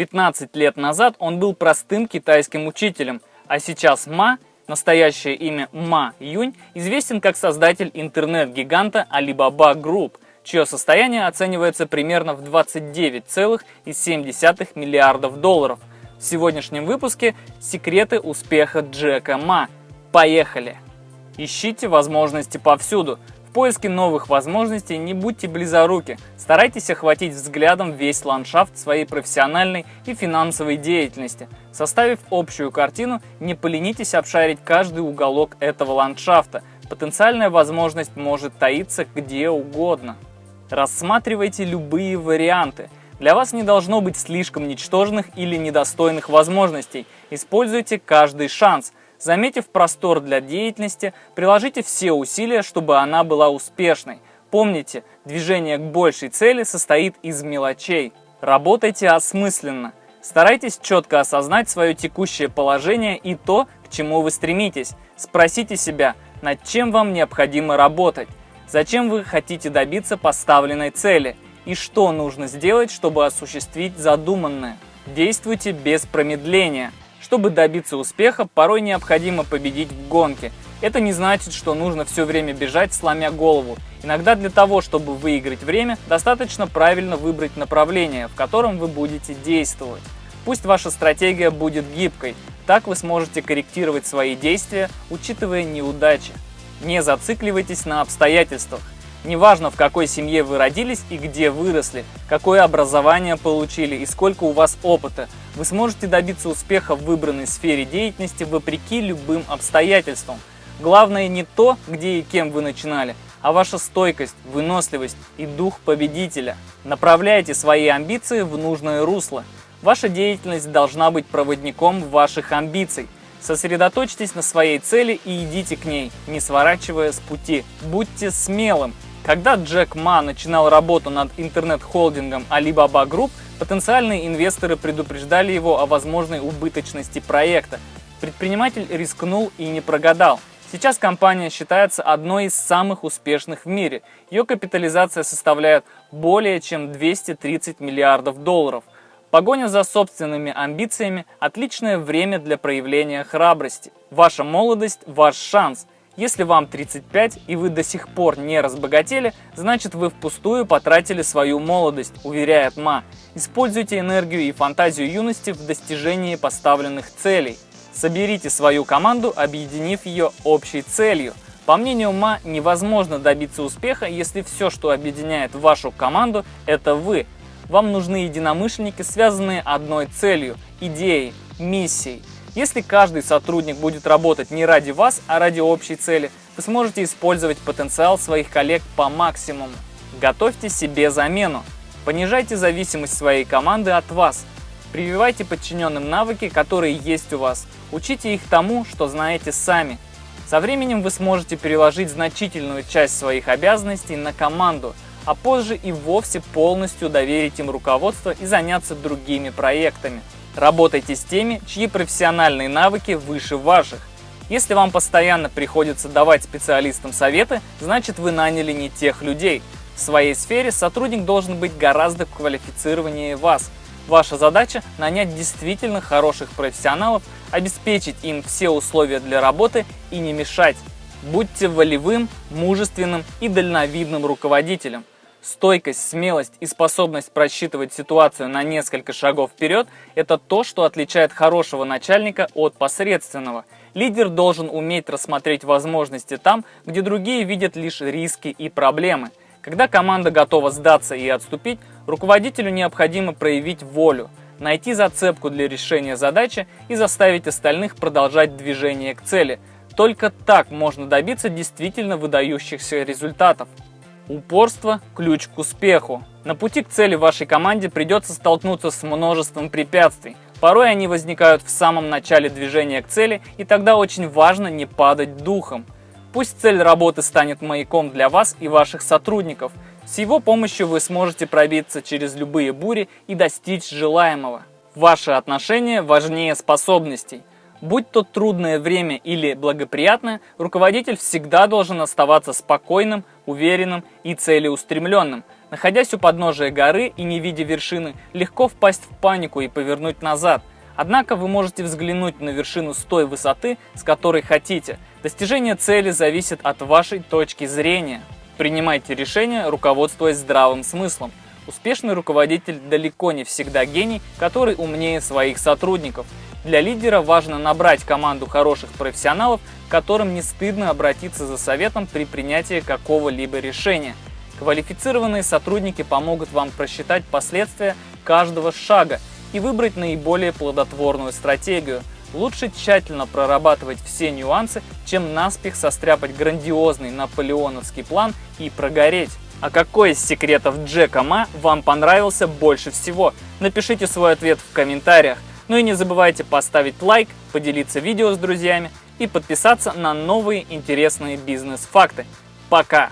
15 лет назад он был простым китайским учителем, а сейчас Ма, настоящее имя Ма Юнь, известен как создатель интернет-гиганта Alibaba Group, чье состояние оценивается примерно в 29,7 миллиардов долларов. В сегодняшнем выпуске секреты успеха Джека Ма. Поехали! Ищите возможности повсюду. В поиске новых возможностей не будьте близоруки. Старайтесь охватить взглядом весь ландшафт своей профессиональной и финансовой деятельности. Составив общую картину, не поленитесь обшарить каждый уголок этого ландшафта. Потенциальная возможность может таиться где угодно. Рассматривайте любые варианты. Для вас не должно быть слишком ничтожных или недостойных возможностей. Используйте каждый шанс – Заметив простор для деятельности, приложите все усилия, чтобы она была успешной. Помните, движение к большей цели состоит из мелочей. Работайте осмысленно. Старайтесь четко осознать свое текущее положение и то, к чему вы стремитесь. Спросите себя, над чем вам необходимо работать, зачем вы хотите добиться поставленной цели и что нужно сделать, чтобы осуществить задуманное. Действуйте без промедления. Чтобы добиться успеха, порой необходимо победить в гонке. Это не значит, что нужно все время бежать, сломя голову. Иногда для того, чтобы выиграть время, достаточно правильно выбрать направление, в котором вы будете действовать. Пусть ваша стратегия будет гибкой, так вы сможете корректировать свои действия, учитывая неудачи. Не зацикливайтесь на обстоятельствах. Неважно, в какой семье вы родились и где выросли, какое образование получили и сколько у вас опыта, вы сможете добиться успеха в выбранной сфере деятельности вопреки любым обстоятельствам. Главное не то, где и кем вы начинали, а ваша стойкость, выносливость и дух победителя. Направляйте свои амбиции в нужное русло. Ваша деятельность должна быть проводником ваших амбиций. Сосредоточьтесь на своей цели и идите к ней, не сворачивая с пути. Будьте смелым, когда Джек Ма начинал работу над интернет-холдингом Alibaba Group, потенциальные инвесторы предупреждали его о возможной убыточности проекта. Предприниматель рискнул и не прогадал. Сейчас компания считается одной из самых успешных в мире. Ее капитализация составляет более чем 230 миллиардов долларов. Погоня за собственными амбициями – отличное время для проявления храбрости. Ваша молодость – ваш шанс – если вам 35 и вы до сих пор не разбогатели, значит вы впустую потратили свою молодость, уверяет Ма. Используйте энергию и фантазию юности в достижении поставленных целей. Соберите свою команду, объединив ее общей целью. По мнению Ма, невозможно добиться успеха, если все, что объединяет вашу команду, это вы. Вам нужны единомышленники, связанные одной целью, идеей, миссией. Если каждый сотрудник будет работать не ради вас, а ради общей цели, вы сможете использовать потенциал своих коллег по максимуму. Готовьте себе замену. Понижайте зависимость своей команды от вас. Прививайте подчиненным навыки, которые есть у вас. Учите их тому, что знаете сами. Со временем вы сможете переложить значительную часть своих обязанностей на команду, а позже и вовсе полностью доверить им руководство и заняться другими проектами. Работайте с теми, чьи профессиональные навыки выше ваших. Если вам постоянно приходится давать специалистам советы, значит вы наняли не тех людей. В своей сфере сотрудник должен быть гораздо квалифицированнее вас. Ваша задача – нанять действительно хороших профессионалов, обеспечить им все условия для работы и не мешать. Будьте волевым, мужественным и дальновидным руководителем. Стойкость, смелость и способность просчитывать ситуацию на несколько шагов вперед – это то, что отличает хорошего начальника от посредственного. Лидер должен уметь рассмотреть возможности там, где другие видят лишь риски и проблемы. Когда команда готова сдаться и отступить, руководителю необходимо проявить волю, найти зацепку для решения задачи и заставить остальных продолжать движение к цели. Только так можно добиться действительно выдающихся результатов. Упорство – ключ к успеху. На пути к цели вашей команде придется столкнуться с множеством препятствий. Порой они возникают в самом начале движения к цели, и тогда очень важно не падать духом. Пусть цель работы станет маяком для вас и ваших сотрудников. С его помощью вы сможете пробиться через любые бури и достичь желаемого. Ваши отношения важнее способностей. Будь то трудное время или благоприятное, руководитель всегда должен оставаться спокойным, уверенным и целеустремленным. Находясь у подножия горы и не видя вершины, легко впасть в панику и повернуть назад. Однако вы можете взглянуть на вершину с той высоты, с которой хотите. Достижение цели зависит от вашей точки зрения. Принимайте решения, руководствуясь здравым смыслом. Успешный руководитель далеко не всегда гений, который умнее своих сотрудников. Для лидера важно набрать команду хороших профессионалов, которым не стыдно обратиться за советом при принятии какого-либо решения. Квалифицированные сотрудники помогут вам просчитать последствия каждого шага и выбрать наиболее плодотворную стратегию. Лучше тщательно прорабатывать все нюансы, чем наспех состряпать грандиозный наполеоновский план и прогореть. А какой из секретов Джека Ма вам понравился больше всего? Напишите свой ответ в комментариях. Ну и не забывайте поставить лайк, поделиться видео с друзьями и подписаться на новые интересные бизнес-факты. Пока!